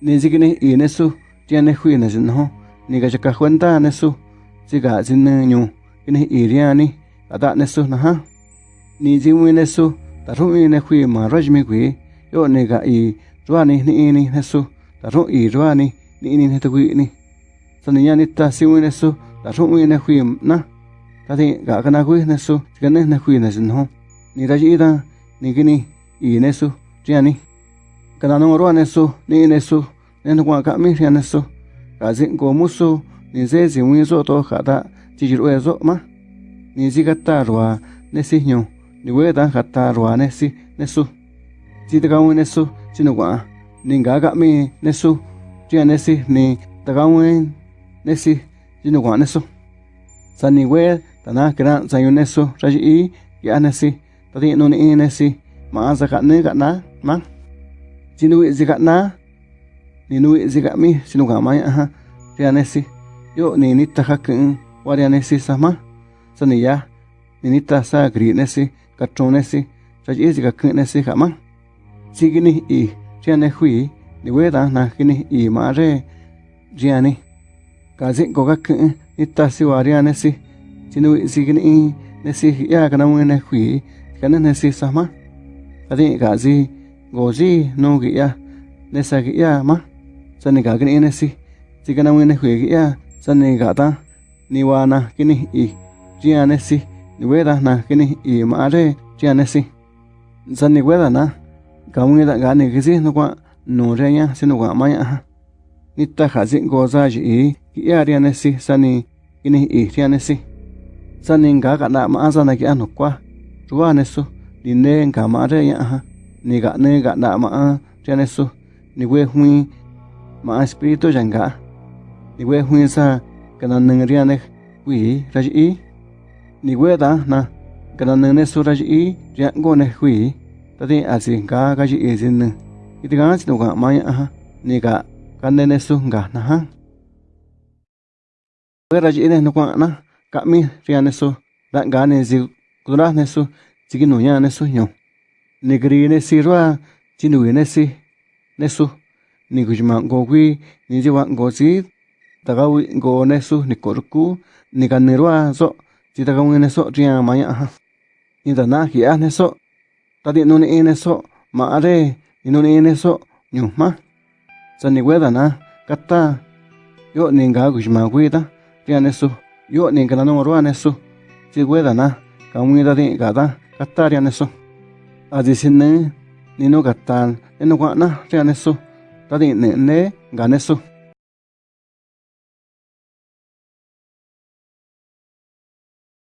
ni zikini i nesu tiene hui ne sin ho ni ga chaka cuenta nesu siga sin nyu kini iriani riani ada nesu na ha ni jimu nesu ta ru mi hui ma rajmi gui yo ni ga i ruani ni ni nesu ta ru i ruani ni ni ne tu ni. Sani ya ni ta si mu nesu ta ru mi hui na. Ta ti ga kana hui nesu ga ne ne hui na sin ho ni ra ji da ni kini i nesu riani kana no ruani nesu ni nesu nên kwa cả mi rian nesu. Cả diện của musu, ni ze zi nguyên zo to khả ta chỉ chỉ đuôi số mà ni chỉ cắt ta rồi nè si nhau ni we ta khả ta rồi nè si nè su chỉ ta cao nè su chỉ nó quả ni gà gà mi nè su chỉ si ni ta cao nguyên nè si chỉ nó quả nè su sa ni we ta na cái nào sai nè su ra chỉ ý cái nè si ta thì nó ni na, si nuôi sa cả nè cả na mang chỉ nuôi gì cả na ni nuôi gì cả mi chỉ nó quả mai ha rianesi yo ni nita hakin warianesi sama sani ya ni nita sa grinesi katronesi rajisi kakinesi hama sigini i riane hui ni weda na kini i mare riani kazin ko kakin nita si warianesi sinu sigini i nesi ya kana mwene hui kana nesi sama adi kazi gozi no gi ya nesa gi ya ma sani kagini nesi si. Kana wene hwe ki ya ga ta. Ni wana kini i jiane si. Ni weda na kini i maare jiane si. Sani weda na. Ga kaungi da ga gani kisi no kwa no renya si no kwa maya ha. Ni ta khazi go za ji i ki ya riane si. Sani kini i riane si. Sani ga ga na ma sa na ki anu kwa ruwa ne su ni ne ga ma re ya ha ni ga ne ga na ma riane su ni we hui ma espiritu janga ni we hui sa kana nang riane hui raji i ni we da na kana nang ne su raji i ria go ne hui ta ti a si ga ga ji i sin ne i ti ga si no ga ma ya ni ga cái ne ne su ga na ha we raji i ne no na ka mi riane su da ga ne zi kudra ne su cái no ya ne su nyo negri ne si roa chi nu ne si ne su. Ni kujima go gui ni jiwa go si tagawi go nesu ni korku ni kanirwa so ti tagawi neso ria maya ha. Ni da na hi a neso ta di no ni neso ma are ni no ni neso nyu ma. Sa ni weda na, kata, yo ni ga kujima gui ta ria nesu yo ni kana no ro nesu ti weda na, ka mu da di ga da, kata ria nesu a di sin ne ni no kata ni ganesu